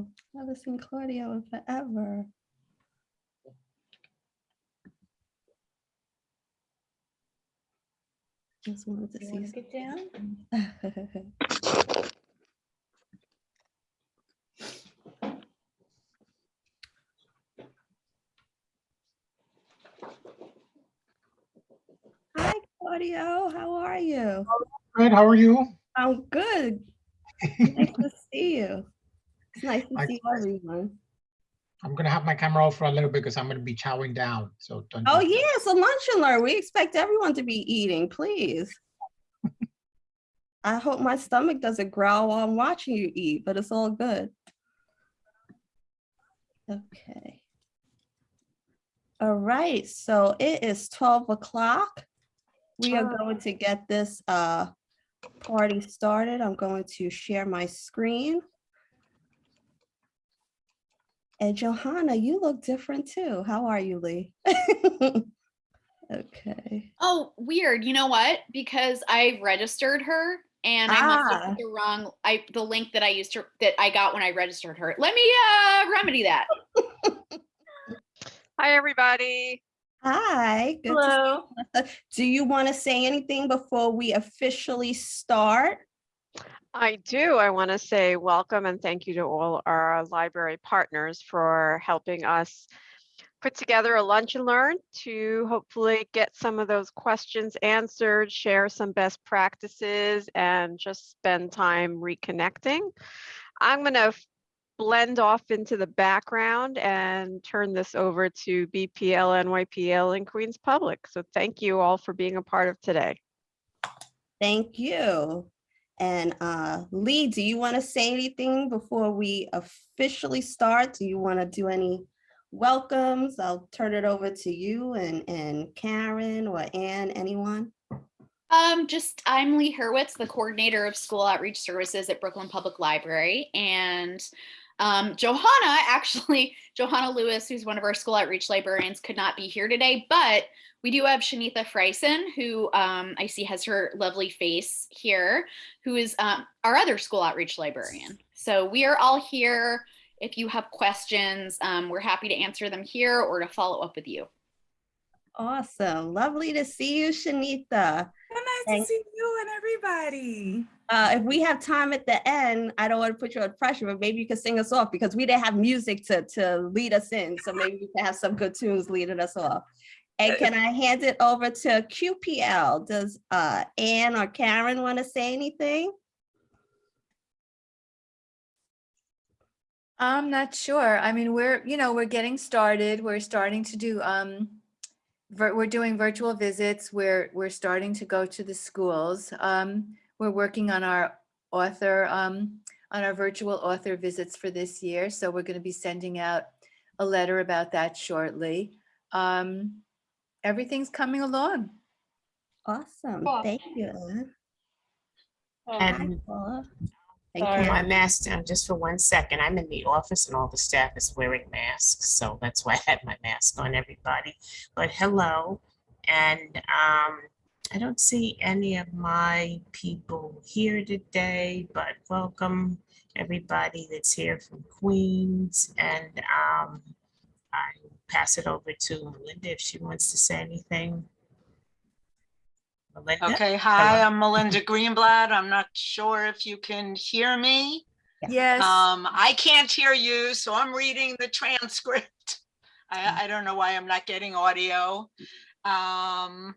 Claudio. I haven't seen Claudio in forever. Just wanted to You wanna see. get down? Hi, Claudio. How are you? Good, how are you? I'm good. Nice to see you. It's nice to I- see everyone. I'm gonna have my camera off for a little bit because I'm gonna be chowing down, so. don't Oh, disturb. yeah, it's a lunch and learn. We expect everyone to be eating, please. I hope my stomach doesn't growl while I'm watching you eat, but it's all good. Okay. All right, so it is 12 o'clock. We are going to get this uh party started. I'm going to share my screen. And Johanna, you look different too. How are you, Lee? Okay. Oh, weird. You know what? Because I registered her and I must have Ah. put the wrong I the link that I used to that I got when I registered her. Let me uh remedy that. Hi, everybody. Hi. good Hello. you, Do you want to say anything before we officially start? I do. I want to say welcome and thank you to all our library partners for helping us put together a lunch and learn to hopefully get some of those questions answered, share some best practices, and just spend time reconnecting. I'm going to blend off into the background and turn this over to BPL, NYPL, and Queens Public. So thank you all for being a part of today. Thank you. And uh, Lee, do you want to say anything before we officially start? Do you want to do any welcomes? I'll turn it over to you and, and Karen or Ann, anyone? Um, just I'm Lee Hurwitz, the coordinator of school outreach services at Brooklyn Public Library. And um, Johanna, actually, Johanna Lewis, who's one of our school outreach librarians, could not be here today, but we do have Shanitha Freisen, who um, I see has her lovely face here, who is um, our other school outreach librarian. So we are all here. If you have questions, um, we're happy to answer them here or to follow up with you. Awesome. Lovely to see you, Shanita. So nice Thank- to see you and everybody. Uh, if we have time at the end, I don't want to put you under pressure, but maybe you could sing us off because we didn't have music to, to lead us in. So maybe you can have some good tunes leading us off. And can I hand it over to QPL? Does uh, Ann or Karen want to say anything? I'm not sure. I mean, we're, you know, we're getting started. We're starting to do, um, we're doing virtual visits. We're, we're starting to go to the schools. Um, we're working on our author, um, on our virtual author visits for this year. So we're going to be sending out a letter about that shortly. Um, everything's coming along. Awesome. Cool. Thank you. Ann. Hi, And Paula. And put Karen. my mask down just for one second. I'm in the office and all the staff is wearing masks, so that's why I had my mask on, everybody. But hello, and um, I don't see any of my people here today, but welcome everybody that's here from Queens. And um, I pass it over to Melinda if she wants to say anything. Melinda? Okay, hi, Hello. I'm Melinda Greenblatt. I'm not sure if you can hear me. Yes. Um, I can't hear you, so I'm reading the transcript. I, I don't know why I'm not getting audio. Um,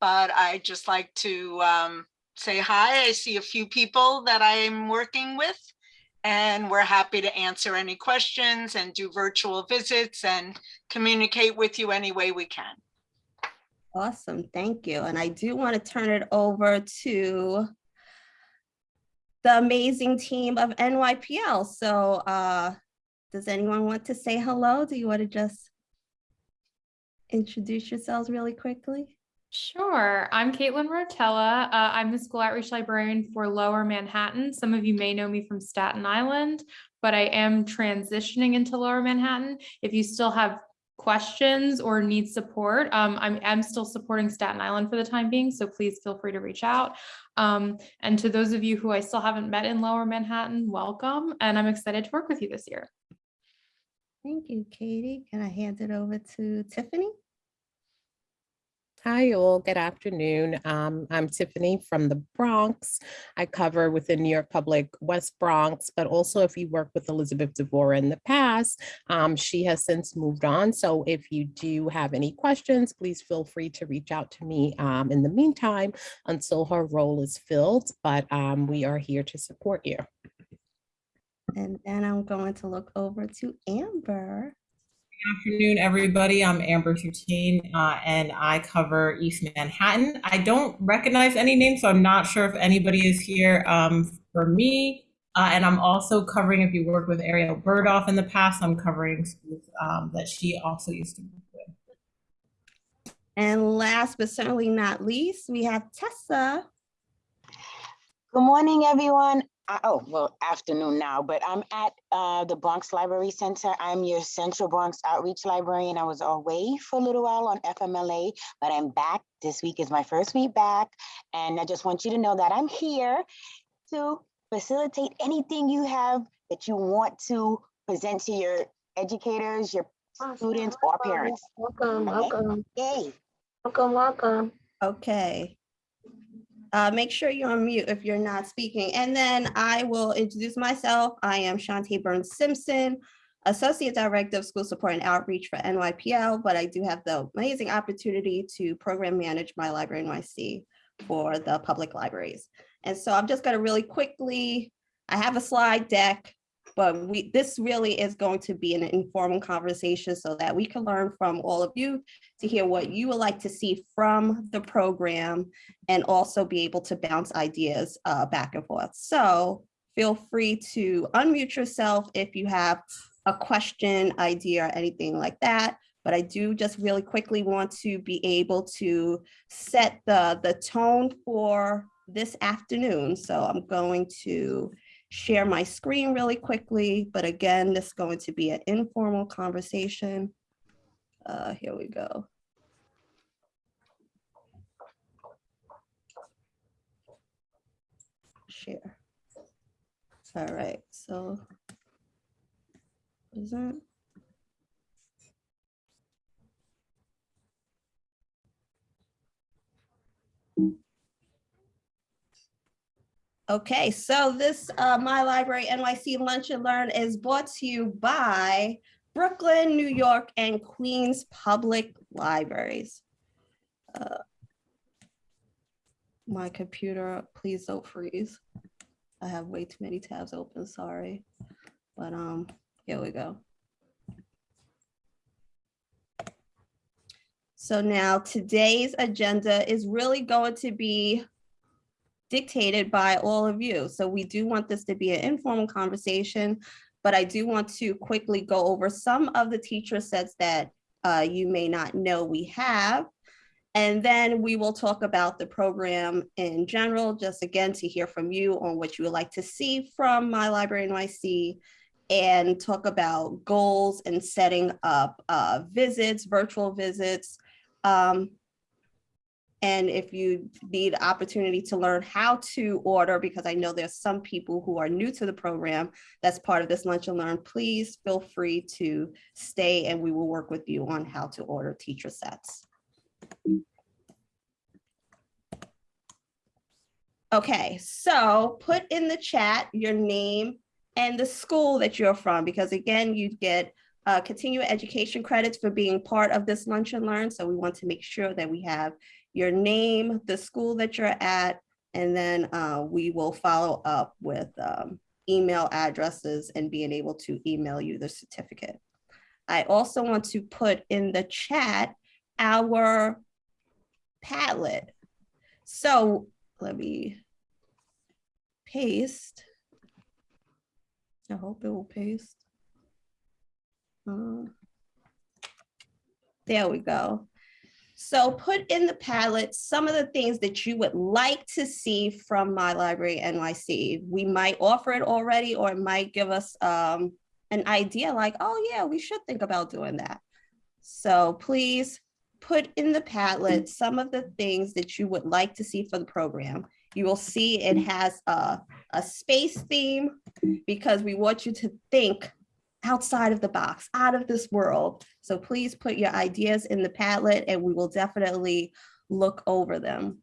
but I just like to um, say hi. I see a few people that I'm working with. And we're happy to answer any questions and do virtual visits and communicate with you any way we can. Awesome, thank you. And I do want to turn it over to the amazing team of NYPL. So uh, does anyone want to say hello? Do you want to just introduce yourselves really quickly? Sure. I'm Caitlin Rotella. Uh, I'm the school outreach librarian for Lower Manhattan. Some of you may know me from Staten Island, but I am transitioning into Lower Manhattan. If you still have questions or need support, um, I'm, I'm still supporting Staten Island for the time being, so please feel free to reach out. Um, and to those of you who I still haven't met in Lower Manhattan, welcome, and I'm excited to work with you this year. Thank you, Katie. Can I hand it over to Tiffany? Hi, all. Good afternoon. Um, I'm Tiffany from the Bronx. I cover within New York Public West Bronx, but also if you work with Elizabeth DeVore in the past, um, she has since moved on. So if you do have any questions, please feel free to reach out to me um, in the meantime until her role is filled. But um, we are here to support you. And then I'm going to look over to Amber. Afternoon, everybody. I'm Amber Tutine, uh, and I cover East Manhattan. I don't recognize any names, so I'm not sure if anybody is here um, for me. Uh, and I'm also covering, if you worked with Ariel Burdoff in the past, I'm covering schools um, that she also used to work with. And last but certainly not least, we have Tessa. Good morning, everyone. I- Oh, well, afternoon now, but I'm at uh, the Bronx Library Center. I'm your Central Bronx Outreach Librarian. I was away for a little while on FMLA, but I'm back. This week is my first week back. And I just want you to know that I'm here to facilitate anything you have that you want to present to your educators, your students, or parents. Welcome, Okay. welcome, Yay. welcome, welcome. Okay. Uh, make sure you're on mute if you're not speaking. And then I will introduce myself. I am Shantae Burns Simpson, Associate Director of School Support and Outreach for NYPL, but I do have the amazing opportunity to program manage my library NYC for the public libraries. And so I'm just gonna really quickly, I have a slide deck, but we, this really is going to be an informal conversation so that we can learn from all of you to hear what you would like to see from the program and also be able to bounce ideas uh, back and forth. So feel free to unmute yourself if you have a question, idea, or anything like that. But I do just really quickly want to be able to set the, the tone for this afternoon. So I'm going to share my screen really quickly, but again, this is going to be an informal conversation. Uh, here we go. Share. All right, so. Is Okay, so this uh, My Library NYC Lunch and Learn is brought to you by Brooklyn, New York, and Queens Public Libraries. Uh, My computer, please don't freeze. I have way too many tabs open, sorry. But um, here we go. So now today's agenda is really going to be dictated by all of you. So we do want this to be an informal conversation, but I do want to quickly go over some of the teacher sets that uh, you may not know we have. And then we will talk about the program in general, just again to hear from you on what you would like to see from My Library NYC and talk about goals and setting up uh, visits, virtual visits, um, and if you need opportunity to learn how to order, because I know there's some people who are new to the program that's part of this lunch and learn, please feel free to stay and we will work with you on how to order teacher sets. Okay, so put in the chat your name and the school that you're from, because again, you get uh, continuing education credits for being part of this lunch and learn. So we want to make sure that we have your name, the school that you're at, and then uh, we will follow up with um, email addresses and being able to email you the certificate. I also want to put in the chat our Padlet. So let me paste. I hope it will paste. Uh, there we go. So put in the Padlet some of the things that you would like to see from My Library NYC. We might offer it already, or it might give us um, an idea like, oh yeah, we should think about doing that. So please put in the Padlet some of the things that you would like to see for the program. You will see it has a, a space theme because we want you to think outside of the box, out of this world. So please put your ideas in the Padlet and we will definitely look over them.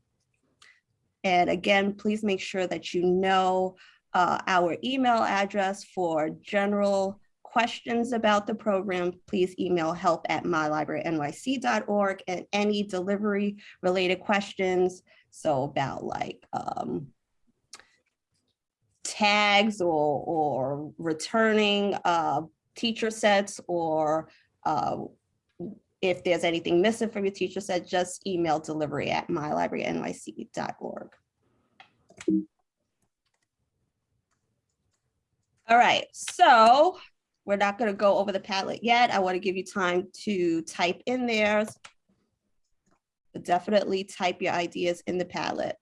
And again, please make sure that you know uh, our email address for general questions about the program, please email help at mylibrarynyc.org and any delivery related questions. So about like um, tags or, or returning uh, teacher sets or uh, if there's anything missing from your teacher set, just email delivery at mylibrarynyc.org. All right, so we're not going to go over the Padlet yet. I want to give you time to type in there. Definitely type your ideas in the Padlet.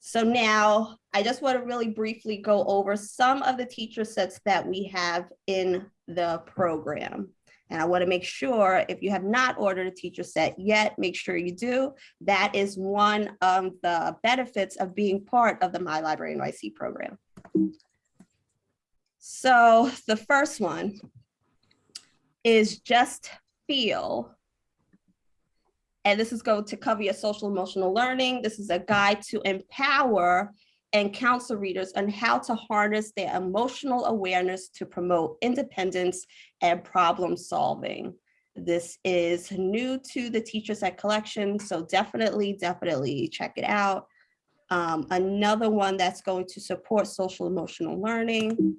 So now I just want to really briefly go over some of the teacher sets that we have in the program. And I want to make sure if you have not ordered a teacher set yet, make sure you do. That is one of the benefits of being part of the My Library NYC program. So the first one is just feel. And this is going to cover your social emotional learning. This is a guide to empower and counsel readers on how to harness their emotional awareness to promote independence and problem solving. This is new to the Teacher Set collection, so definitely, definitely check it out. Um, another one that's going to support social emotional learning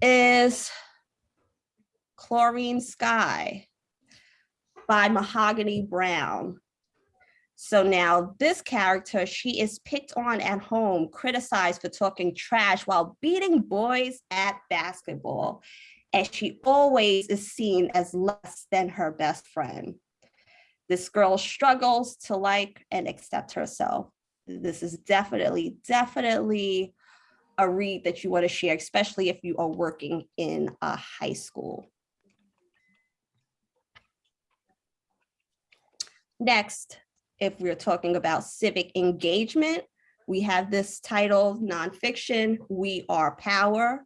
is Chlorine Sky by Mahogany Browne. So now this character, she is picked on at home, criticized for talking trash while beating boys at basketball. And she always is seen as less than her best friend. This girl struggles to like and accept herself. This is definitely, definitely a read that you want to share, especially if you are working in a high school. Next, if we're talking about civic engagement, we have this title, nonfiction, We Are Power.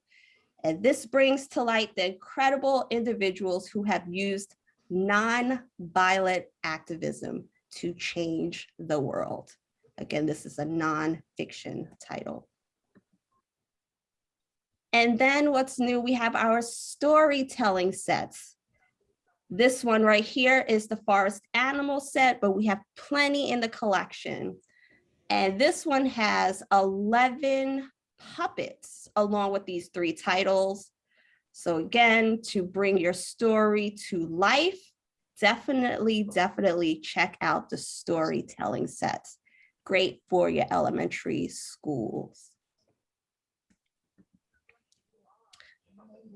And this brings to light the incredible individuals who have used non-violent activism to change the world. Again, this is a nonfiction title. And then what's new, we have our storytelling sets. This one right here is the forest animal set, but we have plenty in the collection. And this one has 11 puppets along with these three titles. So again, to bring your story to life, definitely, definitely check out the storytelling sets. Great for your elementary schools.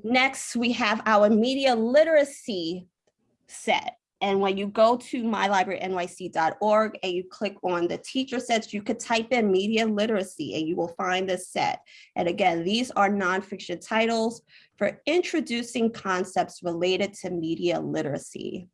Next, we have our media literacy set. And when you go to mylibrarynyc.org and you click on the teacher sets, you could type in media literacy and you will find this set. And again, these are nonfiction titles for introducing concepts related to media literacy.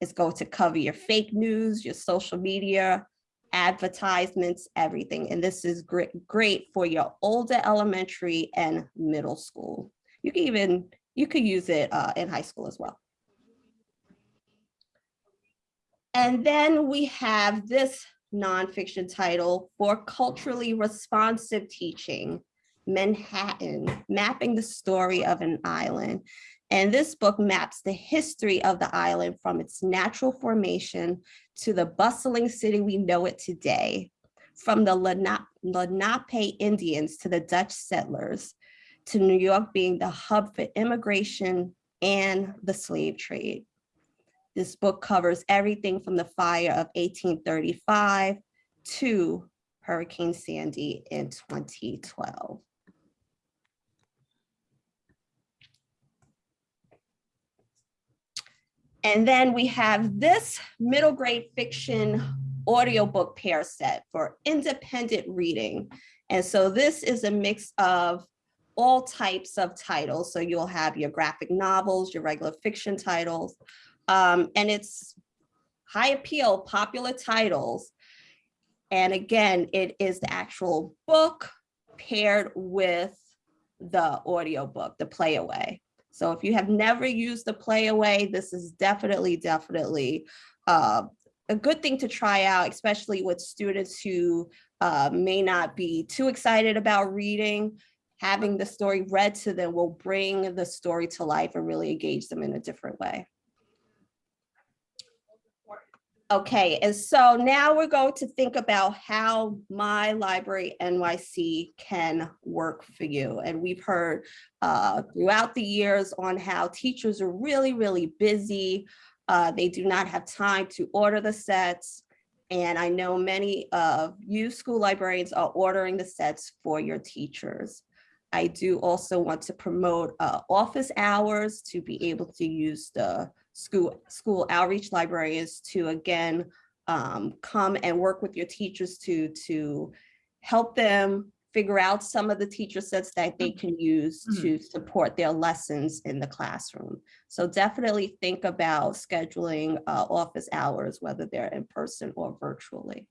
It's going to cover your fake news, your social media, advertisements, everything. And this is great, great for your older elementary and middle school. You can even, you could use it uh, in high school as well. And then we have this nonfiction title for culturally responsive teaching, Manhattan, mapping the story of an island. And this book maps the history of the island from its natural formation to the bustling city we know it today, from the Lenape Indians to the Dutch settlers, to New York being the hub for immigration and the slave trade. This book covers everything from the fire of 1835 to Hurricane Sandy in 2012. And then we have this middle grade fiction audiobook pair set for independent reading. And so this is a mix of all types of titles. So you'll have your graphic novels, your regular fiction titles. Um, and it's high appeal, popular titles. And again, it is the actual book paired with the audiobook, the playaway. So if you have never used the playaway, this is definitely, definitely uh, a good thing to try out, especially with students who uh, may not be too excited about reading. Having the story read to them will bring the story to life and really engage them in a different way. Okay, and so now we're going to think about how My Library NYC can work for you. And we've heard uh, throughout the years on how teachers are really, really busy. Uh, they do not have time to order the sets. And I know many of you school librarians are ordering the sets for your teachers. I do also want to promote uh, office hours to be able to use the school, school outreach librarians to again, um, come and work with your teachers to, to help them figure out some of the teacher sets that they can use to support their lessons in the classroom. So definitely think about scheduling uh, office hours, whether they're in person or virtually.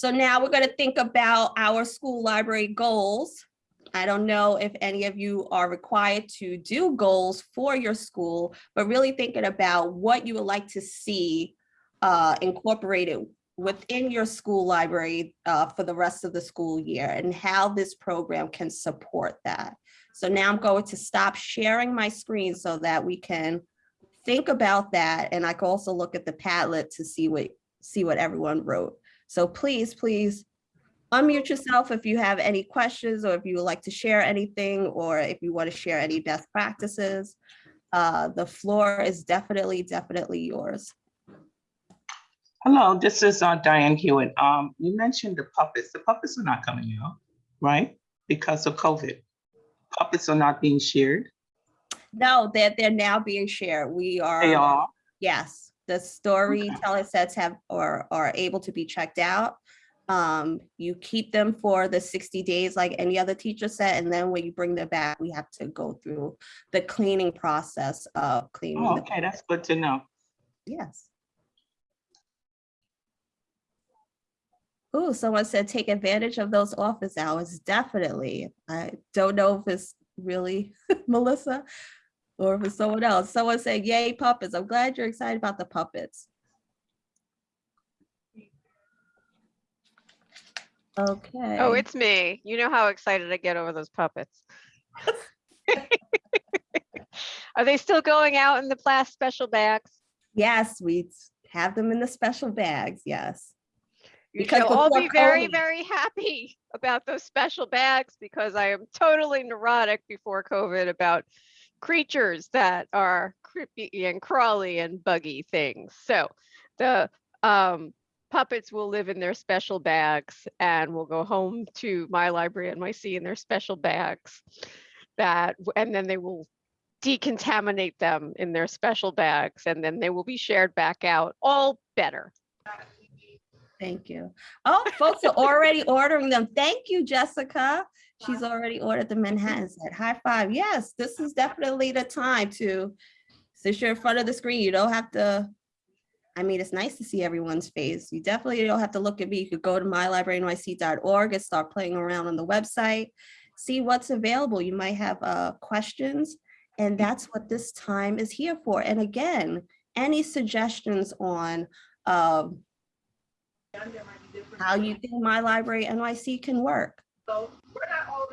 So now we're going to think about our school library goals. I don't know if any of you are required to do goals for your school, but really thinking about what you would like to see uh, incorporated within your school library uh, for the rest of the school year and how this program can support that. So now I'm going to stop sharing my screen so that we can think about that. And I can also look at the Padlet to see what, see what everyone wrote. So please, please unmute yourself if you have any questions or if you would like to share anything or if you want to share any best practices. Uh, the floor is definitely, definitely yours. Hello, this is uh, Diane Hewitt. Um, you mentioned the puppets. The puppets are not coming out, right? Because of COVID. Puppets are not being shared. No, they're, they're now being shared. We are. They are. Yes, the storytelling sets have, or are able to be checked out. Um, you keep them for the 60 days like any other teacher set, and then when you bring them back, we have to go through the cleaning process of cleaning. Oh, okay, that's good to know. Yes. Oh, someone said take advantage of those office hours. Definitely. I don't know if it's really Melissa or if it's someone else. Someone said, yay, puppets. I'm glad you're excited about the puppets. Okay. Oh, it's me. You know how excited I get over those puppets. Are they still going out in the plastic special bags? Yes, we have them in the special bags. Yes. You Because should all be very, very happy about those special bags because I am totally neurotic before COVID about creatures that are creepy and crawly and buggy things. So the um, puppets will live in their special bags and will go home to my library NYC in their special bags that, and then they will decontaminate them in their special bags and then they will be shared back out, all better. Thank you. Oh, folks are already ordering them. Thank you, Jessica. She's already ordered the Manhattan set. High five. Yes, this is definitely the time to, since you're in front of the screen, you don't have to, I mean, it's nice to see everyone's face. You definitely don't have to look at me. You could go to mylibrarynyc.org and start playing around on the website, see what's available. You might have uh, questions, and that's what this time is here for. And again, any suggestions on um, how you think My Library NYC can work.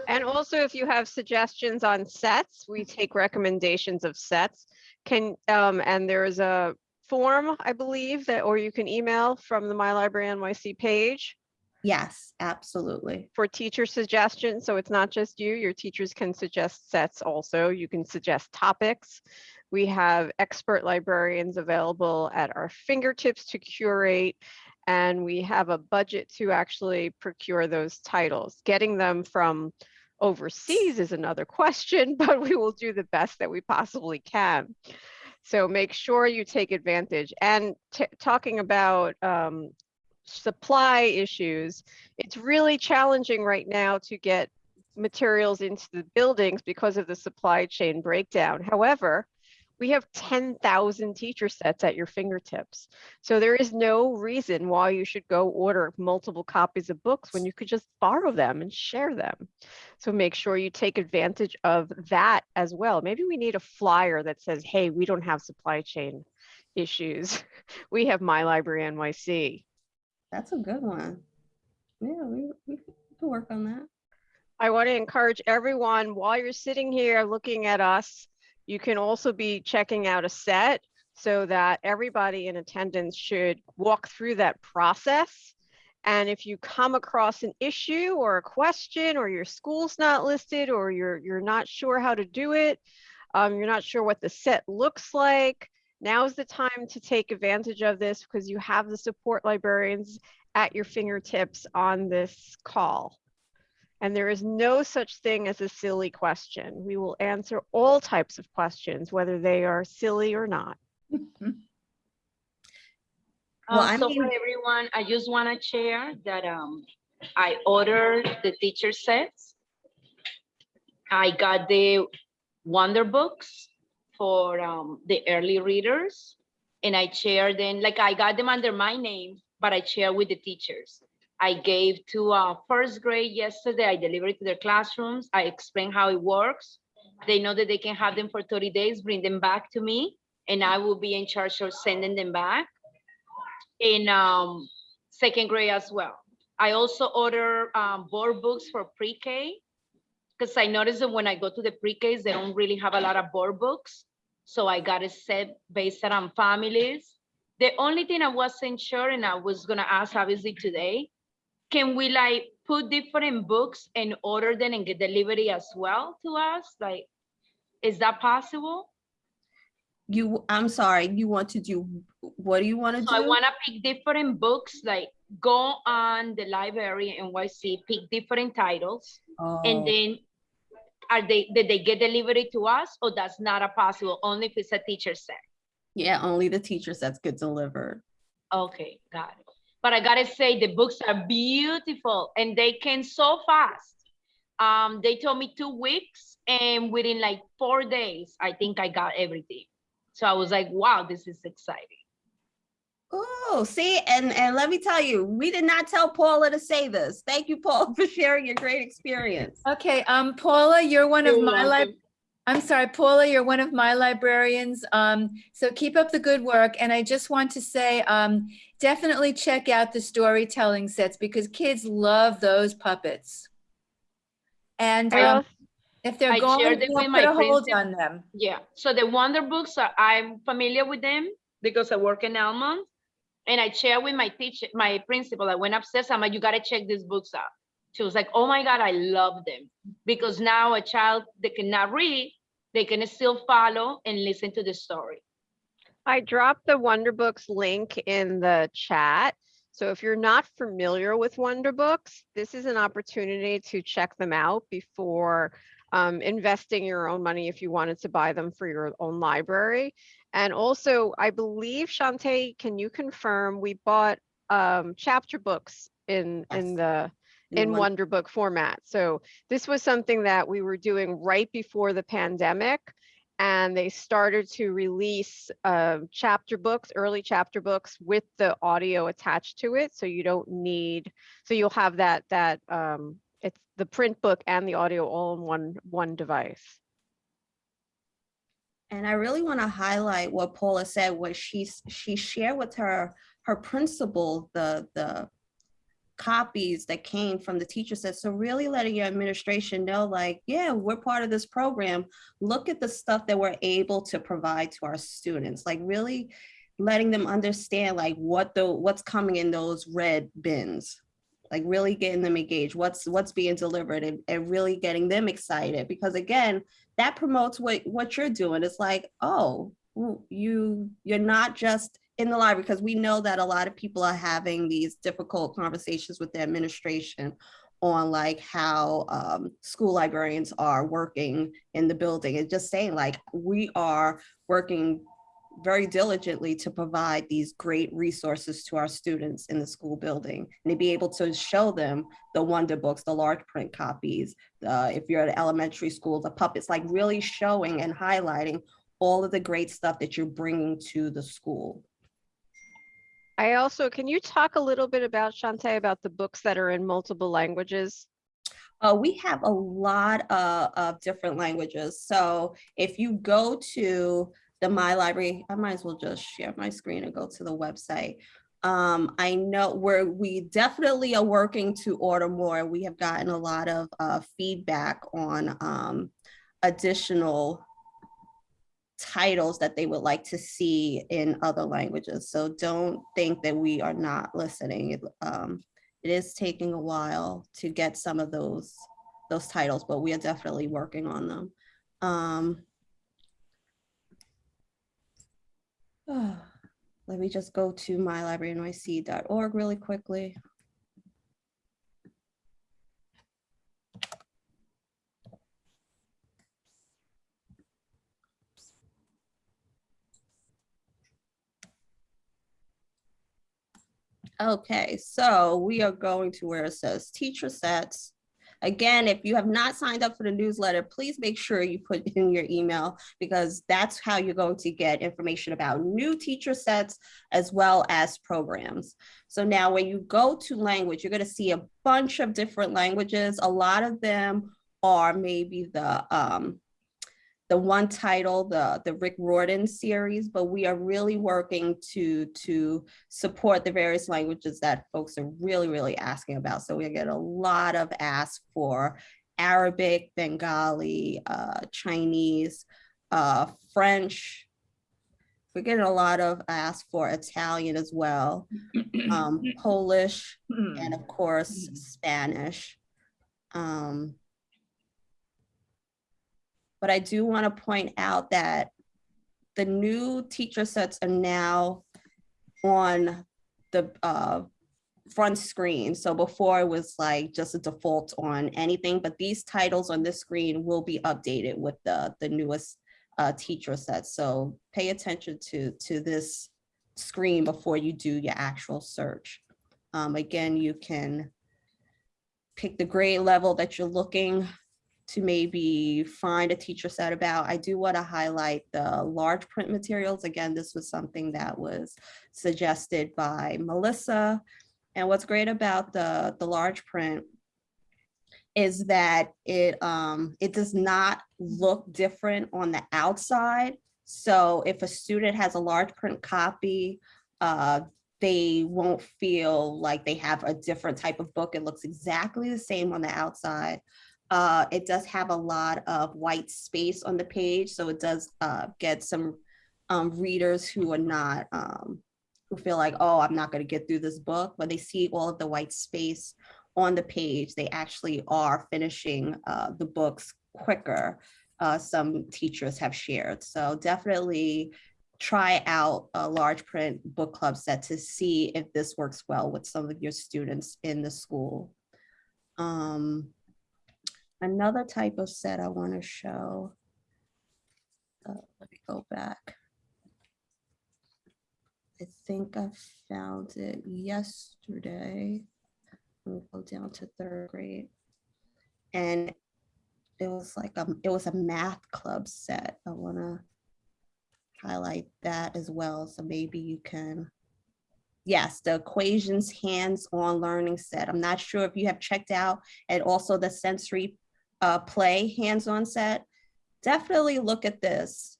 And also, if you have suggestions on sets, we take recommendations of sets. Can, um, and there is a form, I believe, that, or you can email from the My Library NYC page Yes, absolutely. for teacher suggestions. So it's not just you, your teachers can suggest sets also. You can suggest topics. We have expert librarians available at our fingertips to curate. And we have a budget to actually procure those titles. Getting them from overseas is another question, but we will do the best that we possibly can. So make sure you take advantage. And talking about um, supply issues. It's really challenging right now to get materials into the buildings because of the supply chain breakdown. However, we have 10,000 teacher sets at your fingertips. So there is no reason why you should go order multiple copies of books when you could just borrow them and share them. So make sure you take advantage of that as well. Maybe we need a flyer that says, hey, we don't have supply chain issues. We have My Library NYC. That's a good one. Yeah, we, we can work on that. I want to encourage everyone while you're sitting here looking at us, you can also be checking out a set so that everybody in attendance should walk through that process. And if you come across an issue or a question or your school's not listed or you're, you're not sure how to do it, um, you're not sure what the set looks like, now's the time to take advantage of this because you have the support librarians at your fingertips on this call. And there is no such thing as a silly question. We will answer all types of questions, whether they are silly or not. Well, Um, I so mean- for everyone, I just want to share that um, I ordered the teacher sets. I got the Wonder Books for um, the early readers. And I share them, like I got them under my name, but I share with the teachers. I gave to uh, first grade yesterday, I delivered to their classrooms. I explained how it works. They know that they can have them for 30 days, bring them back to me, and I will be in charge of sending them back in um, second grade as well. I also order um, board books for pre-K because I noticed that when I go to the pre-Ks, they don't really have a lot of board books. So I got a set based on families. The only thing I wasn't sure, and I was gonna ask obviously today, can we like put different books and order them and get delivery as well to us? Like, is that possible? You, I'm sorry, you want to do, what do you want to do? I want to pick different books, like go on the library in NYC, pick different titles, Oh. and then are they, did they get delivery to us or that's not a possible, only if it's a teacher set? Yeah, only the teacher sets get delivered. Okay, got it. But I gotta say, the books are beautiful and they came so fast. Um, they told me two weeks and within like four days, I think I got everything. So I was like, wow, this is exciting. Oh, see, and, and let me tell you, we did not tell Paula to say this. Thank you, Paula, for sharing your great experience. Okay, um, Paula, you're one of You're my lib, welcome. I'm sorry, Paula, you're one of my librarians. Um, so keep up the good work. And I just want to say, um, definitely check out the storytelling sets because kids love those puppets. And um, if they're I going, shared it don't with put my a hold principal. on them. Yeah, so the Wonder Books, are- I'm familiar with them because I work in Elmont. And I share with my teacher, my principal, I went upstairs, I'm like, you gotta check these books out. She was like, oh my God, I love them. Because now a child that cannot read, they can still follow and listen to the story. I dropped the Wonder Books link in the chat. So if you're not familiar with Wonder Books, this is an opportunity to check them out before um, investing your own money if you wanted to buy them for your own library. And also, I believe, Shantae, can you confirm we bought um, chapter books in in the In in Won- Wonder Book format. So this was something that we were doing right before the pandemic. And they started to release uh, chapter books, early chapter books with the audio attached to it. So you don't need, so you'll have that, that um, it's the print book and the audio all in one, one device. And I really want to highlight what Paula said, what she's, she shared with her, her principal, the, the copies that came from the teacher set. So really letting your administration know like, yeah, we're part of this program. Look at the stuff that we're able to provide to our students, like really letting them understand like what the, what's coming in those red bins. Like really getting them engaged, what's, what's being delivered and, and really getting them excited. Because again, that promotes what, what you're doing. It's like, oh, you, you're not just in the library because we know that a lot of people are having these difficult conversations with the administration on like how um, school librarians are working in the building and just saying like we are working very diligently to provide these great resources to our students in the school building and to be able to show them the wonder books, the large print copies, if you're at elementary school, the puppets, like really showing and highlighting all of the great stuff that you're bringing to the school. I also, can you talk a little bit about, Shantae, about the books that are in multiple languages? Uh, we have a lot uh, of different languages. So if you go to the My Library, I might as well just share my screen and go to the website. Um, I know where we definitely are working to order more. We have gotten a lot of uh, feedback on um, additional titles that they would like to see in other languages. So don't think that we are not listening. It, um, it is taking a while to get some of those those titles, but we are definitely working on them. Um, let me just go to mylibrarynyc.org really quickly. Okay, so we are going to where it says teacher sets. Again, if you have not signed up for the newsletter, please make sure you put in your email because that's how you're going to get information about new teacher sets as well as programs. So now when you go to language, you're going to see a bunch of different languages. A lot of them are maybe the um, the one title, the, the Rick Riordan series, but we are really working to, to support the various languages that folks are really, really asking about. So we get a lot of asks for Arabic, Bengali, uh, Chinese, uh, French. We're getting a lot of asks for Italian as well, um, Polish, and of course, Spanish. Um, but I do want to point out that the new teacher sets are now on the uh, front screen. So before it was like just a default on anything, but these titles on this screen will be updated with the, the newest uh, teacher sets. So pay attention to, to this screen before you do your actual search. Um, again, you can pick the grade level that you're looking to maybe find a teacher set about. I do want to highlight the large print materials. Again, this was something that was suggested by Melissa. And what's great about the, the large print is that it, um, it does not look different on the outside. So if a student has a large print copy, uh, they won't feel like they have a different type of book. It looks exactly the same on the outside. Uh, it does have a lot of white space on the page, so it does uh, get some um, readers who are not, um, who feel like, oh, I'm not going to get through this book. When they see all of the white space on the page, they actually are finishing uh, the books quicker. Uh, some teachers have shared. So definitely try out a large print book club set to see if this works well with some of your students in the school. Um, another type of set I want to show. Uh, let me go back. I think I found it yesterday. We'll go down to third grade. And it was like, um, it was a math club set. I want to highlight that as well. So maybe you can yes, the equations hands-on learning set. I'm not sure if you have checked out and also the sensory uh, play hands-on set, definitely look at this.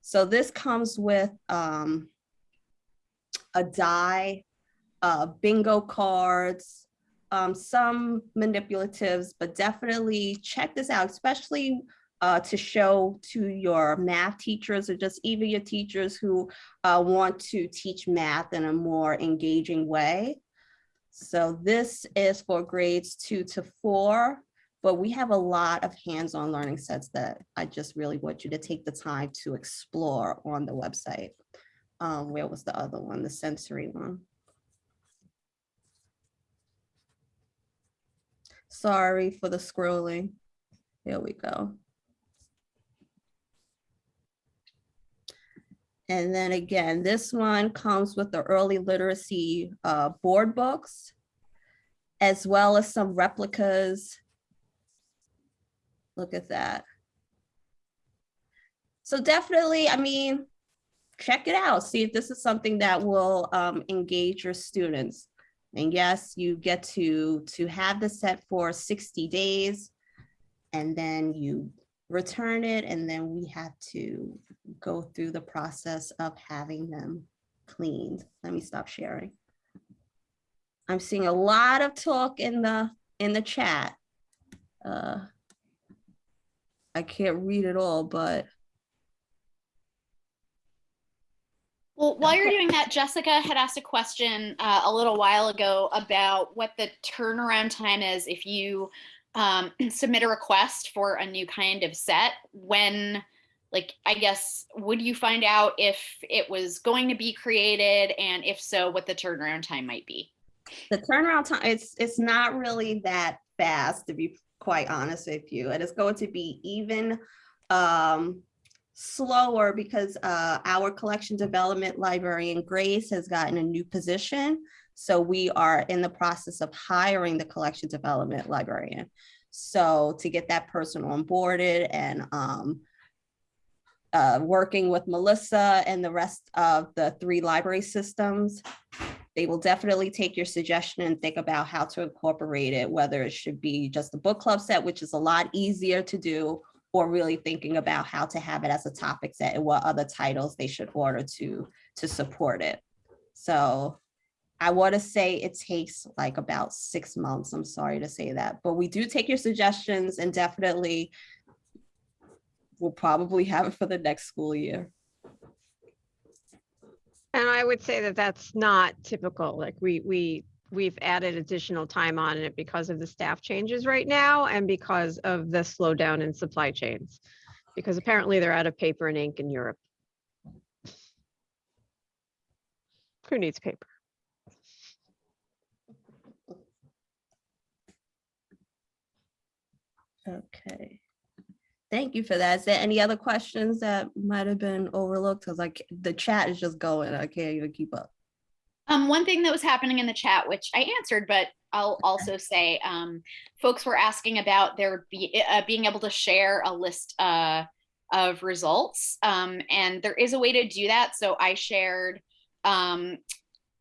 So this comes with um, a die, uh, bingo cards, um, some manipulatives, but definitely check this out, especially uh, to show to your math teachers or just even your teachers who uh, want to teach math in a more engaging way. So this is for grades two to four but we have a lot of hands-on learning sets that I just really want you to take the time to explore on the website. Um, where was the other one, the sensory one? Sorry for the scrolling. Here we go. And then again, this one comes with the early literacy uh, board books, as well as some replicas. Look at that. So definitely, I mean, check it out. See if this is something that will um, engage your students. And yes, you get to to have the set for 60 days and then you return it and then we have to go through the process of having them cleaned. Let me stop sharing. I'm seeing a lot of talk in the in the chat. Uh, I can't read it all, but Well, while you're doing that, Jessica had asked a question uh, a little while ago about what the turnaround time is if you um, submit a request for a new kind of set. When, like, I guess, would you find out if it was going to be created, and if so, what the turnaround time might be? the turnaround time, it's it's not really that fast, to be quite honest with you. And it's going to be even um, slower because uh, our collection development librarian Grace has gotten a new position. So we are in the process of hiring the collection development librarian. So to get that person onboarded and um, uh, working with Melissa and the rest of the three library systems, they will definitely take your suggestion and think about how to incorporate it, whether it should be just a book club set, which is a lot easier to do, or really thinking about how to have it as a topic set and what other titles they should order to, to support it. So I want to say it takes like about six months. I'm sorry to say that, but we do take your suggestions and definitely we'll probably have it for the next school year. And I would say that that's not typical. Like we, we, we've added additional time on it because of the staff changes right now and because of the slowdown in supply chains. Because apparently they're out of paper and ink in Europe. Who needs paper? Okay. Thank you for that. Is there any other questions that might have been overlooked? Because like the chat is just going, I can't even keep up. Um, one thing that was happening in the chat, which I answered, but I'll also say, um, folks were asking about there be, uh, being able to share a list uh, of results. Um, and there is a way to do that. So I shared um,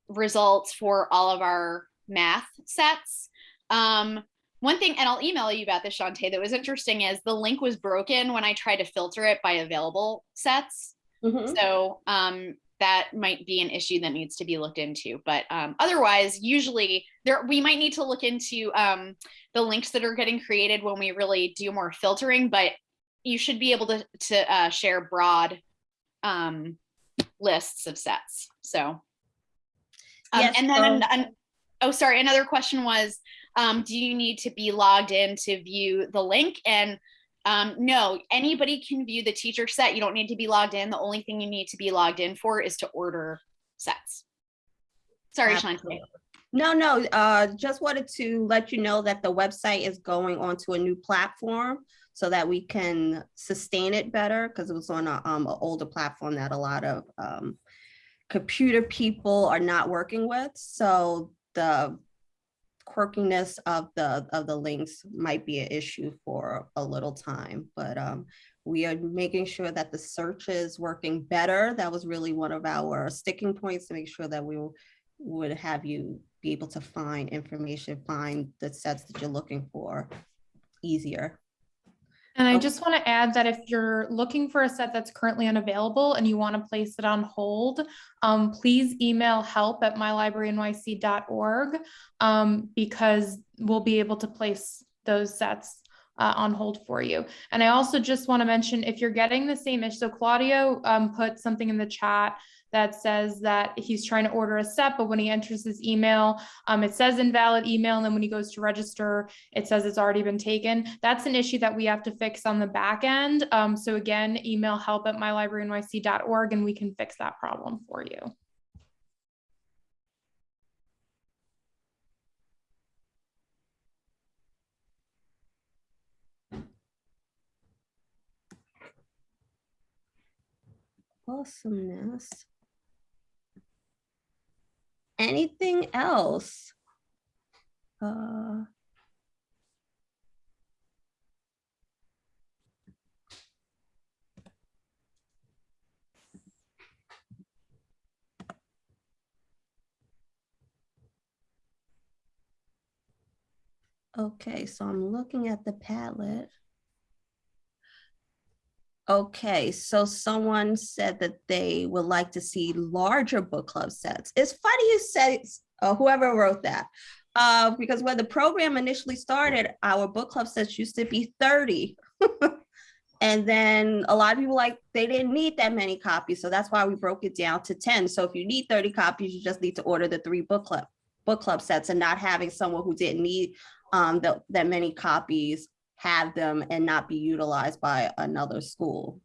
results for all of our math sets. Um, one thing, and I'll email you about this, Shantae, that was interesting is the link was broken when I tried to filter it by available sets. Mhm. So um, that might be an issue that needs to be looked into. But um, otherwise, usually there we might need to look into um, the links that are getting created when we really do more filtering. But you should be able to to uh, share broad um, lists of sets. So, um, Yes, and then so- an, an- oh, sorry, another question was, um, do you need to be logged in to view the link? And um, no, anybody can view the teacher set. You don't need to be logged in. The only thing you need to be logged in for is to order sets. Sorry. Absolutely. No, no, uh, just wanted to let you know that the website is going onto a new platform so that we can sustain it better because it was on a, um, an older platform that a lot of um, computer people are not working with. So the quirkiness of the of the links might be an issue for a little time, but um, we are making sure that the search is working better. That was really one of our sticking points to make sure that we would have you be able to find information, find the sets that you're looking for easier. And I Oh. just want to add that if you're looking for a set that's currently unavailable and you want to place it on hold, um, please email help at mylibrarynyc.org um, because we'll be able to place those sets uh, on hold for you. And I also just want to mention if you're getting the same issue, so Claudio um, put something in the chat that says that he's trying to order a set, but when he enters his email, um, it says invalid email. And then when he goes to register, it says it's already been taken. That's an issue that we have to fix on the back end. Um, so again, email help at mylibrarynyc.org and we can fix that problem for you. Awesomeness. Anything else? Uh, Okay, so I'm looking at the Padlet. Okay, so someone said that they would like to see larger book club sets. It's funny you said, uh, whoever wrote that. Uh, because when the program initially started, our book club sets used to be 30. and then a lot of people like, they didn't need that many copies. So that's why we broke it down to 10. So if you need 30 copies, you just need to order the three book club book club sets and not having someone who didn't need um, the, that many copies have them and not be utilized by another school.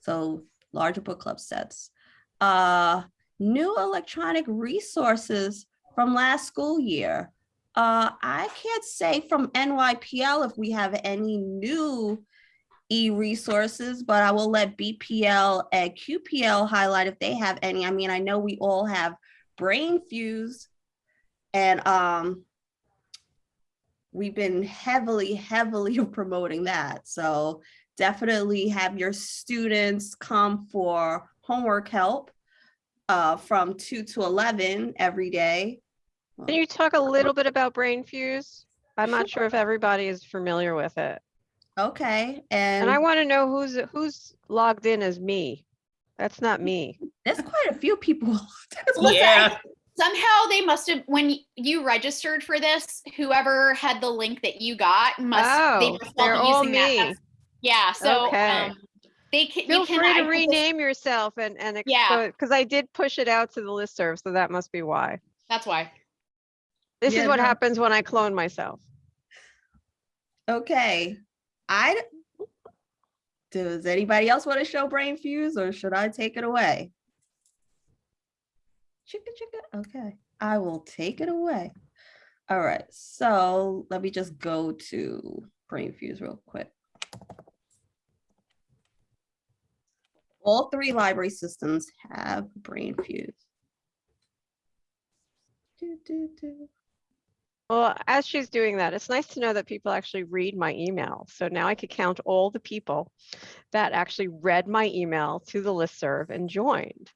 So larger book club sets. Uh, new electronic resources from last school year. Uh, I can't say from NYPL if we have any new e-resources, but I will let BPL and QPL highlight if they have any. I mean, I know we all have Brainfuse and um, we've been heavily, heavily promoting that. So definitely have your students come for homework help uh, from 2 to 11 every day. Can you talk a little bit about Brainfuse? I'm not sure if everybody is familiar with it. Okay, and, And I want to know who's who's logged in as me. That's not me. there's quite a few people. Listen, Yeah. Somehow they must have, when you registered for this, whoever had the link that you got must, they Oh, must all they're be all using that. me. That's- Yeah, so, Okay. um, they can, Feel you can. free to put rename yourself and and Yeah. because I did push it out to the listserv, so that must be why. That's why. This Yeah, is what no. happens when I clone myself. Okay, i does anybody else want to show Brainfuse or should I take it away? Chicka chicka, okay, I will take it away. All right, so let me just go to Brainfuse real quick. All three library systems have Brainfuse. Do, do, do. Well, as she's doing that, it's nice to know that people actually read my email. So now I could count all the people that actually read my email to the listserv and joined.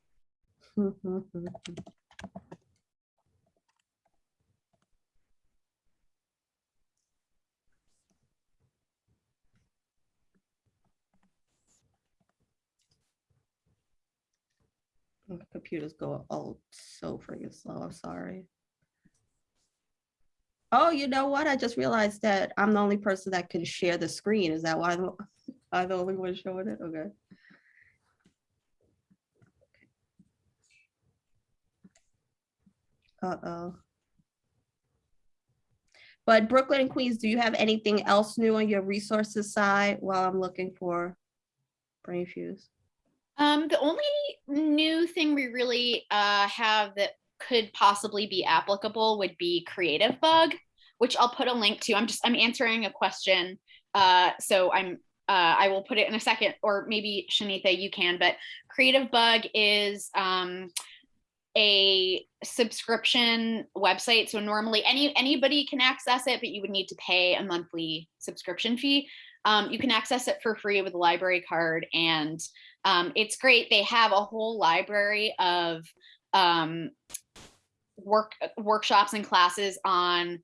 My computer's going, oh, so freaking slow, I'm sorry. Oh, you know what? I just realized that I'm the only person that can share the screen. Is that why I'm the only one showing it? Okay. Uh-oh. But Brooklyn and Queens, do you have anything else new on your resources side while I'm looking for Brainfuse? Um, the only new thing we really uh, have that could possibly be applicable would be Creativebug, which I'll put a link to. I'm just I'm answering a question, uh, so I'm uh, I will put it in a second, or maybe Shanita, you can. But Creativebug is um, a subscription website, so normally any anybody can access it, but you would need to pay a monthly subscription fee. Um, you can access it for free with a library card and um, it's great. They have a whole library of um, work workshops and classes on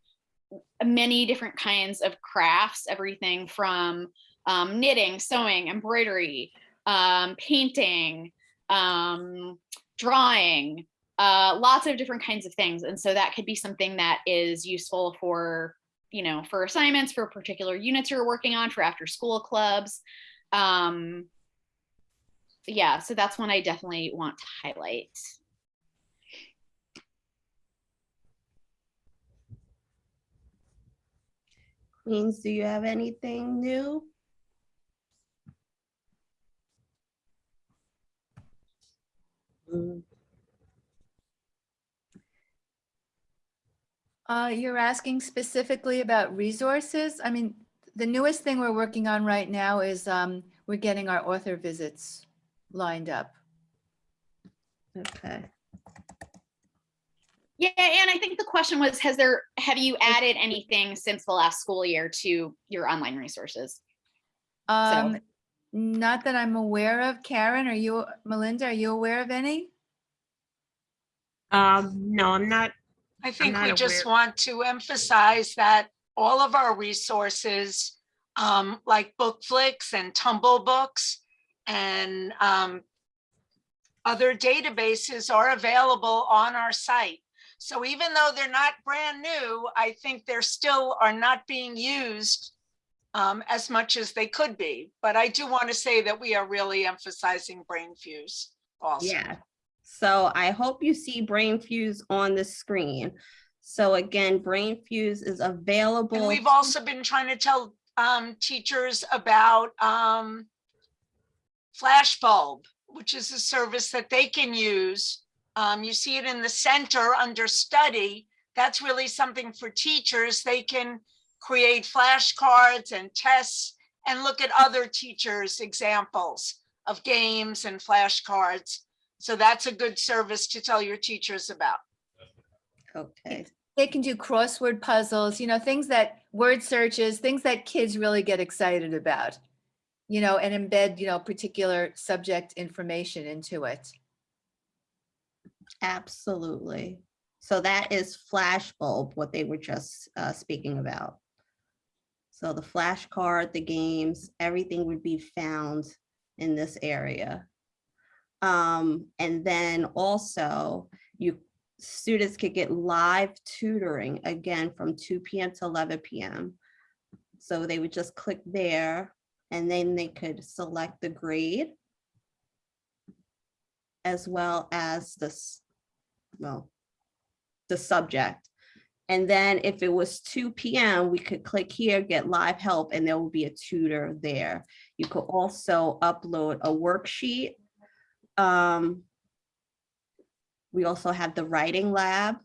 many different kinds of crafts, everything from um, knitting, sewing, embroidery, um, painting, um, drawing, uh, lots of different kinds of things. And so that could be something that is useful for, you know, for assignments, for particular units you're working on, for after school clubs. Um, yeah, so that's one I definitely want to highlight. Queens, do you have anything new? Mm, Uh, you're asking specifically about resources? I mean, the newest thing we're working on right now is, um, we're getting our author visits lined up. Okay. Yeah, and I think the question was, has there, have you added anything since the last school year to your online resources? Um, not that I'm aware of. Karen, are you, Melinda, are you aware of any? Um, no, I'm not, I think we just aware- want to emphasize that all of our resources, um, like Bookflix and TumbleBooks and, um, other databases are available on our site. So even though they're not brand new, I think they're still are not being used um, as much as they could be. But I do want to say that we are really emphasizing Brainfuse also. Yeah. So I hope you see Brainfuse on the screen. So again, Brainfuse is And available. we've also been trying to tell um, teachers about um, Flashbulb, which is a service that they can use. Um, you see it in the center under study. That's really something for teachers. They can create flashcards and tests and look at other teachers' examples of games and flashcards. So that's a good service to tell your teachers about. Okay. They can do crossword puzzles, you know, things that, word searches, things that kids really get excited about. You know, and embed, you know, particular subject information into it. Absolutely. So that is Flashbulb, what they were just uh, speaking about. So the flashcard, the games, everything would be found in this area. Um, and then also you, students could get live tutoring again from two PM to eleven PM. So they would just click there and then they could select the grade as well as this, well, the subject. And then if it was two PM, we could click here, get live help, and there will be a tutor there. You could also upload a worksheet. Um, We also have the writing lab.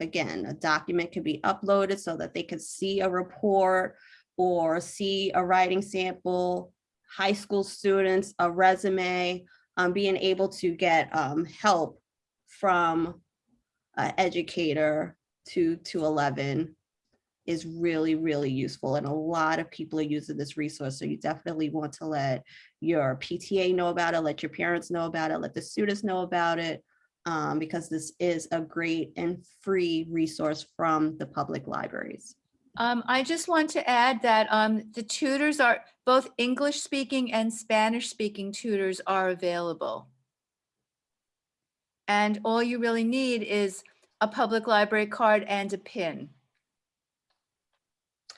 Again, a document could be uploaded so that they could see a report or see a writing sample, high school students, a resume, um, being able to get um, help from an educator to, to 11 is really, really useful. And a lot of people are using this resource. So you definitely want to let your PTA know about it, let your parents know about it, let the students know about it, um, because this is a great and free resource from the public libraries. Um, I just want to add that um, the tutors are, both English speaking and Spanish speaking tutors are available. And all you really need is a public library card and a pin.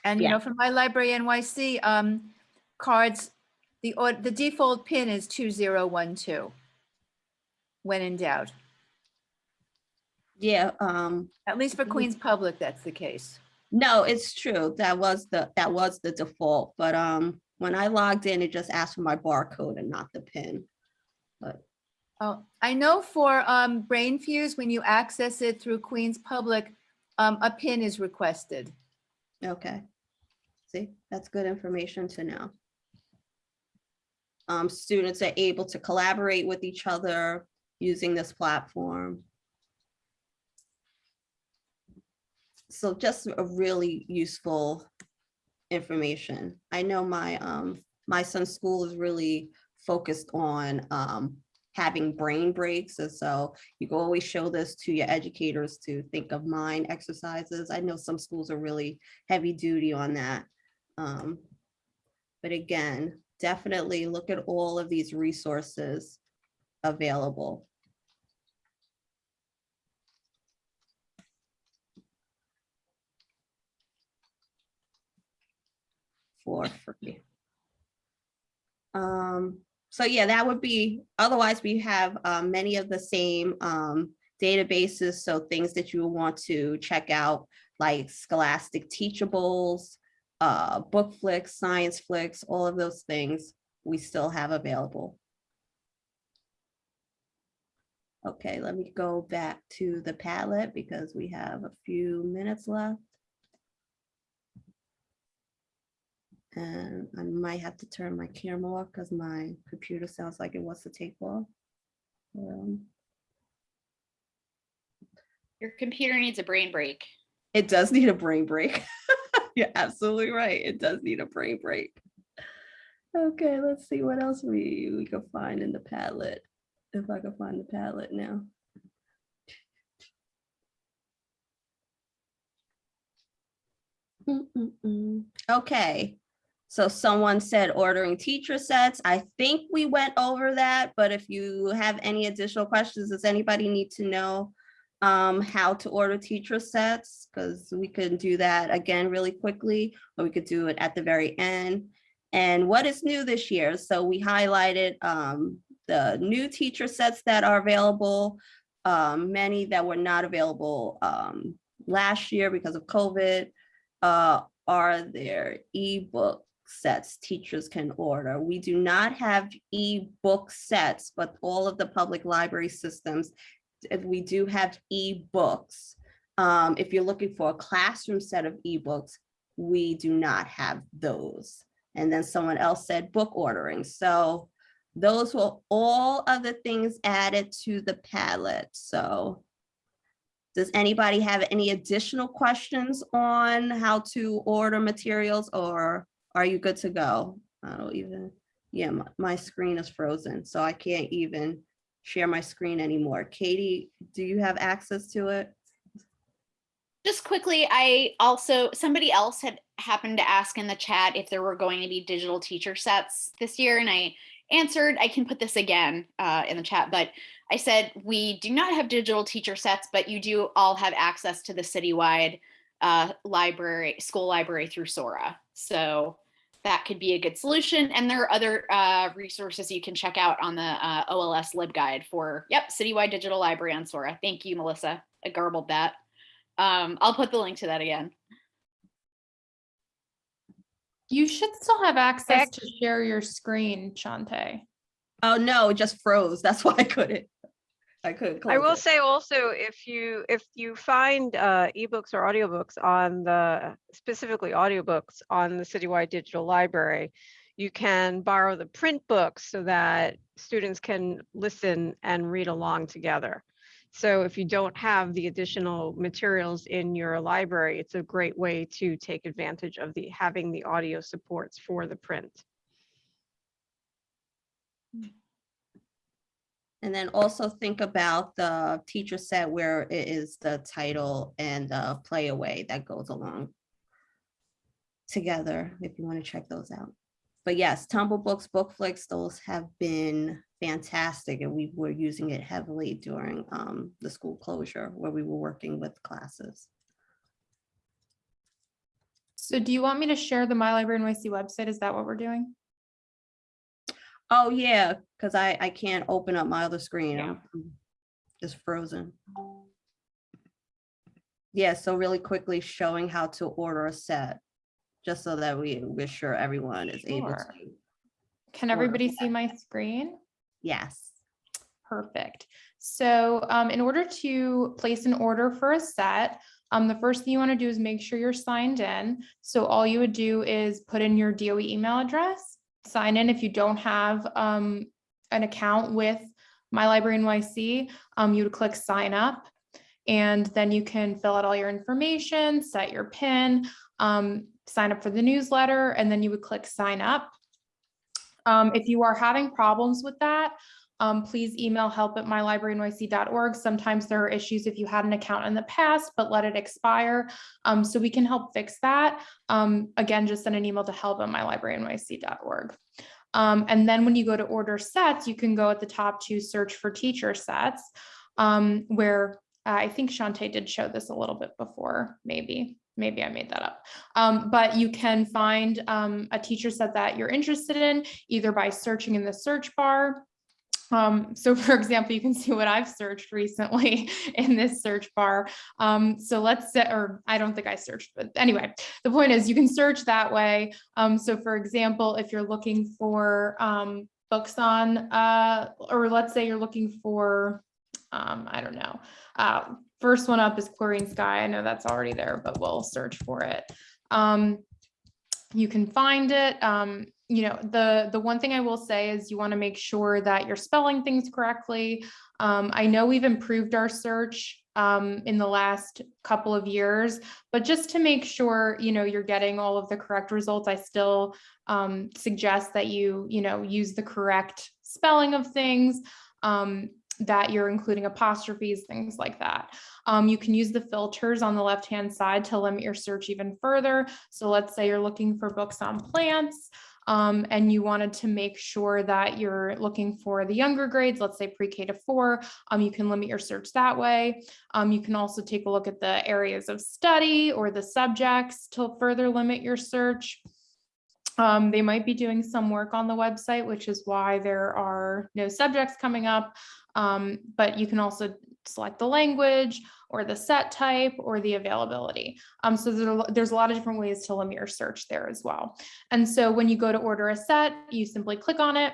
And you know, for my library NYC um, cards, the, the default pin is 2012 when in doubt. Yeah, um, At least for Queens Public, that's the case. no, it's true. That was the, that was the default, but um, when I logged in, it just asked for my barcode and not the pin. But Oh, I know for um, Brainfuse, when you access it through Queens Public, um, a pin is requested. Okay. See, that's good information to know. Um, students are able to collaborate with each other using this platform. So just a really useful information. I know my, um, my son's school is really focused on, um, having brain breaks. And so you can always show this to your educators to think of mind exercises. I know some schools are really heavy duty on that. Um, But again, definitely look at all of these resources available. For free. Um, so yeah, that would be, otherwise we have um, many of the same um, databases. So things that you want to check out, like Scholastic Teachables, uh, BookFlix, Science Flicks, all of those things we still have available. Okay, let me go back to the Padlet because we have a few minutes left. And I might have to turn my camera off because my computer sounds like it wants to take off. Um, Your computer needs a brain break. It does need a brain break. You're absolutely right. It does need a brain break. Okay, let's see what else we, we can find in the Padlet. If I can find the Padlet now. Mm, mm, mm. Okay, so someone said ordering teacher sets. I think we went over that, but if you have any additional questions, does anybody need to know um, how to order teacher sets? Because we could do that again really quickly, or we could do it at the very end. And what is new this year? So we highlighted um, the new teacher sets that are available, um, many that were not available um, last year because of COVID uh, are there ebook sets teachers can order. We do not have ebook sets, but all of the public library systems, we do have ebooks. Um, if you're looking for a classroom set of ebooks, we do not have those. And then someone else said book ordering. So those were all of the things added to the Padlet. So does anybody have any additional questions on how to order materials or are you good to go? I don't even, yeah, my, my screen is frozen, so I can't even share my screen anymore. Katie, do you have access to it? Just quickly, I also, somebody else had happened to ask in the chat if there were going to be digital teacher sets this year, and I answered, I can put this again uh, in the chat, but I said, we do not have digital teacher sets, but you do all have access to the citywide uh, library, school library through Sora. So that could be a good solution. And there are other uh, resources you can check out on the uh, OLS LibGuide for, yep, citywide digital library on Sora. Thank you, Melissa. I garbled that. Um, I'll put the link to that again. You should still have access to share your screen, Shante. Oh, no, it just froze. That's why I couldn't. I couldn't. I will it. say also, if you, if you find uh, ebooks or audiobooks on the, specifically audiobooks on the Citywide Digital Library, you can borrow the print books so that students can listen and read along together. So if you don't have the additional materials in your library, it's a great way to take advantage of the, having the audio supports for the print. And then also think about the teacher set where it is the title and the play away that goes along together, if you want to check those out. But yes, TumbleBooks, Bookflix, those have been fantastic and we were using it heavily during um, the school closure where we were working with classes. So do you want me to share the My Library NYC website? Is that what we're doing? Oh, yeah, because I, I can't open up my other screen. I'm I'm Just frozen. Yeah, so really quickly showing how to order a set, just so that we, we're sure everyone is able to. Can everybody see my screen? Yes. Perfect. So um, in order to place an order for a set, um, the first thing you want to do is make sure you're signed in. So all you would do is put in your DOE email address, sign in if you don't have um, an account with My Library NYC, um, you would click sign up. And then you can fill out all your information, set your PIN, um, sign up for the newsletter, and then you would click sign up. Um, if you are having problems with that, um, please email help at mylibrarynyc.org. Sometimes there are issues if you had an account in the past, but let it expire. Um, so we can help fix that. Um, again, just send an email to help at mylibrarynyc.org. Um, and then when you go to order sets, you can go at the top to search for teacher sets, um, where uh, I think Shantae did show this a little bit before, maybe. Maybe I made that up. Um, but you can find um, a teacher set that you're interested in, either by searching in the search bar. Um, so for example, you can see what I've searched recently in this search bar. Um, so let's say, or I don't think I searched, but anyway, the point is you can search that way. Um, so for example, if you're looking for um, books on, uh, or let's say you're looking for, um, I don't know, uh, first one up is Chlorine Sky. I know that's already there, but we'll search for it. Um, you can find it. You know, the, the one thing I will say is you want to make sure that you're spelling things correctly. Um, I know we've improved our search um, in the last couple of years, but just to make sure, you know, you're getting all of the correct results, I still um, suggest that you, you know, use the correct spelling of things, um, that you're including apostrophes, things like that. Um, you can use the filters on the left-hand side to limit your search even further. So let's say you're looking for books on plants um, and you wanted to make sure that you're looking for the younger grades, let's say pre-K to four, um, you can limit your search that way. Um, you can also take a look at the areas of study or the subjects to further limit your search. Um, they might be doing some work on the website, which is why there are no subjects coming up. Um, but you can also select the language or the set type or the availability. Um, so there, there's a lot of different ways to limit your search there as well. And so when you go to order a set, you simply click on it.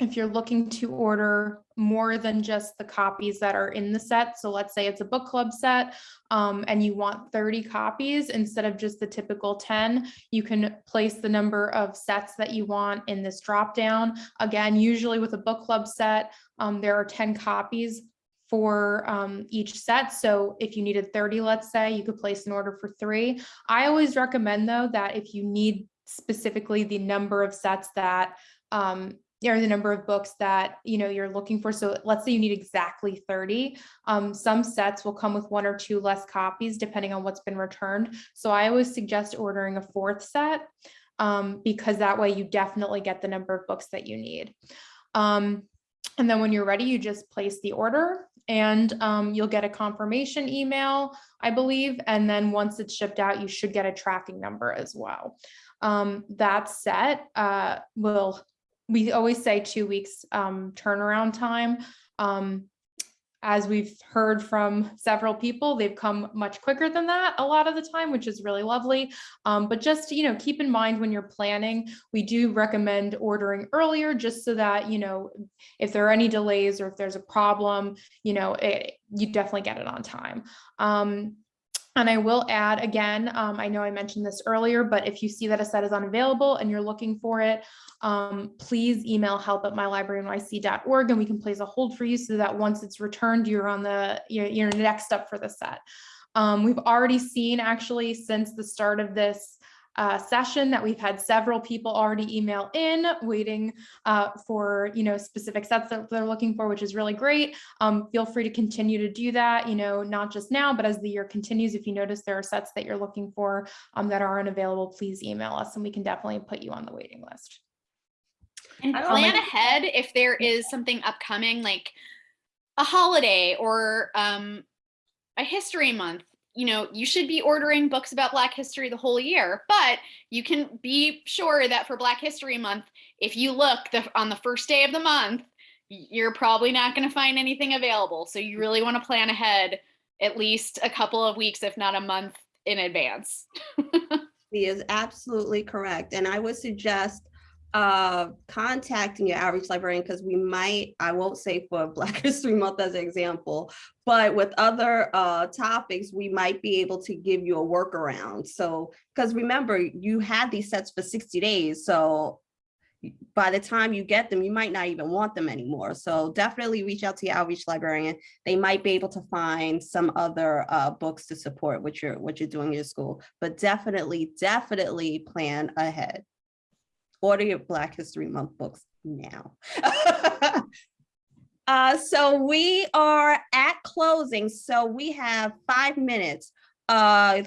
If you're looking to order more than just the copies that are in the set, so let's say it's a book club set um, and you want 30 copies instead of just the typical 10, you can place the number of sets that you want in this drop down. Again, usually with a book club set, um, there are 10 copies for um, each set. So if you needed 30, let's say, you could place an order for three. I always recommend though that if you need specifically the number of sets that um, or the number of books that you know you're looking for. So let's say you need exactly 30. Um, some sets will come with one or two less copies depending on what's been returned. So I always suggest ordering a fourth set um, because that way you definitely get the number of books that you need. Um, and then when you're ready, you just place the order and um, you'll get a confirmation email, I believe. And then once it's shipped out, you should get a tracking number as well. Um, that set uh, will we always say two weeks um, turnaround time. As we've heard from several people, they've come much quicker than that a lot of the time, which is really lovely. Um, but just, you know, keep in mind when you're planning, we do recommend ordering earlier just so that, you know, if there are any delays or if there's a problem, you know, it, you definitely get it on time. Um, and I will add again, um, I know I mentioned this earlier, but if you see that a set is unavailable and you're looking for it, um, please email help at mylibrarynyc.org and we can place a hold for you so that once it's returned, you're on the, you're, you're next up for the set. Um, we've already seen actually since the start of this uh, session that we've had several people already email in waiting uh, for you know specific sets that they're looking for which is really great um, feel free to continue to do that you know not just now but as the year continues if you notice there are sets that you're looking for um, that aren't available please email us and we can definitely put you on the waiting list And plan like- ahead if there is something upcoming like a holiday or um, a history month. You know, you should be ordering books about Black history the whole year, but you can be sure that for Black History Month, if you look the, on the first day of the month, you're probably not going to find anything available. So you really want to plan ahead at least a couple of weeks, if not a month in advance. He is absolutely correct. And I would suggest uh contacting your outreach librarian because we might, I won't say for Black History Month as an example, but with other uh topics, we might be able to give you a workaround. So, because remember, you had these sets for 60 days, so by the time you get them, you might not even want them anymore. So definitely reach out to your outreach librarian. They might be able to find some other uh, books to support what you're what you're doing in your school. But definitely, definitely plan ahead. Order your Black History Month books now. uh, so we are at closing. So we have five minutes. Uh,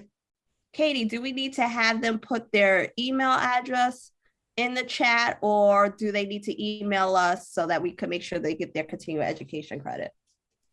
Katie, do we need to have them put their email address in the chat or do they need to email us so that we can make sure they get their continuing education credit?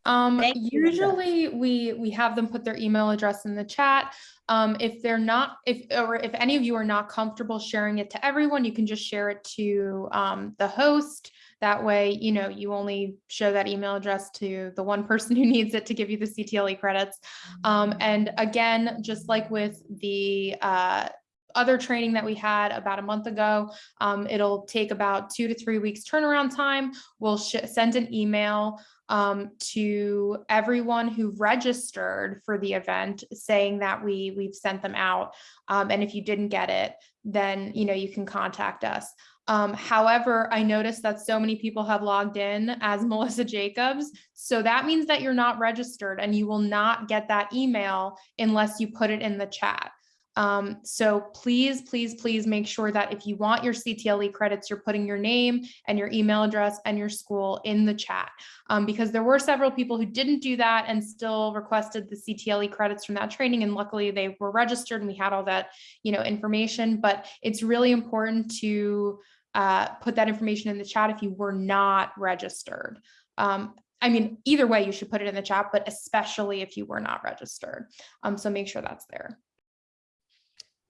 Um, Thank you, usually we, we have them put their email address in the chat. Um, if they're not, if, or if any of you are not comfortable sharing it to everyone, you can just share it to, um, the host. That way, you know, you only show that email address to the one person who needs it to give you the CTLE credits. Um, and again, just like with the, uh, other training that we had about a month ago. Um, it'll take about two to three weeks turnaround time. We'll send an email um, to everyone who registered for the event saying that we we've sent them out. Um, and if you didn't get it, then you know you can contact us. Um, however, I noticed that so many people have logged in as Melissa Jacobs. So that means that you're not registered and you will not get that email unless you put it in the chat. Um, so please, please, please make sure that if you want your CTLE credits, you're putting your name and your email address and your school in the chat. Um, because there were several people who didn't do that and still requested the CTLE credits from that training. And luckily they were registered and we had all that, you know, information, but it's really important to uh, put that information in the chat if you were not registered. Um, I mean, either way, you should put it in the chat, but especially if you were not registered. Um, so make sure that's there.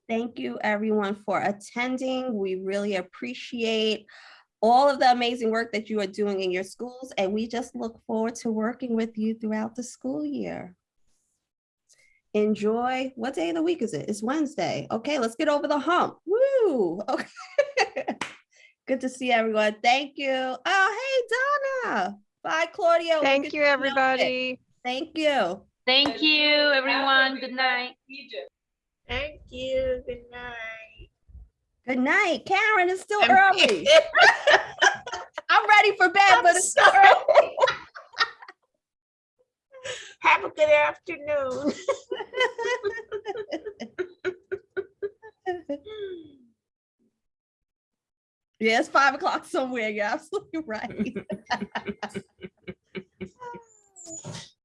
Thank you everyone for attending. We really appreciate all of the amazing work that you are doing in your schools and we just look forward to working with you throughout the school year. Enjoy, what day of the week is it? It's Wednesday. Okay, let's get over the hump. Woo, okay. Good to see everyone. Thank you. Oh, hey, Donna. Bye, Claudia. Thank get you, everybody. Thank you. Thank you, everyone. Good night. Thank you. Good night. Good night. Karen, it's still early. I'm ready for bed, but it's still early. Have a good afternoon. Yeah, it's five o'clock somewhere. You're absolutely right.